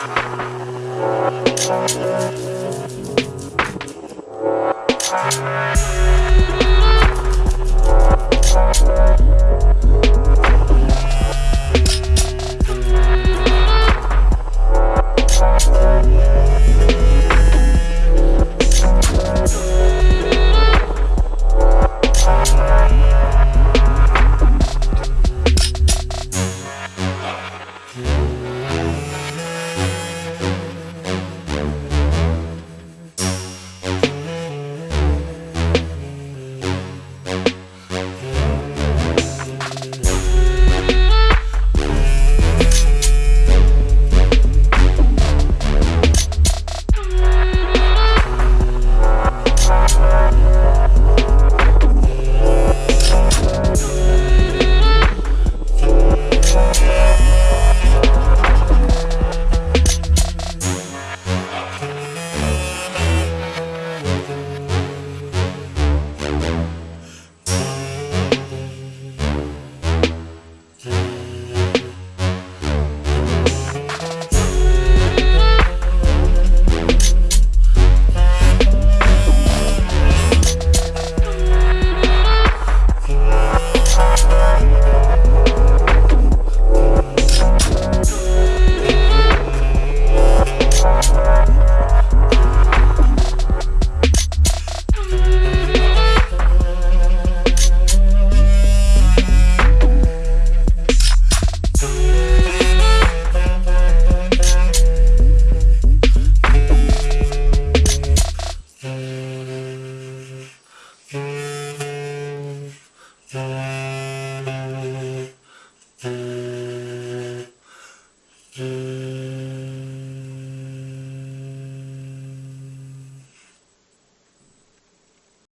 เ Bye. Mm-hmm.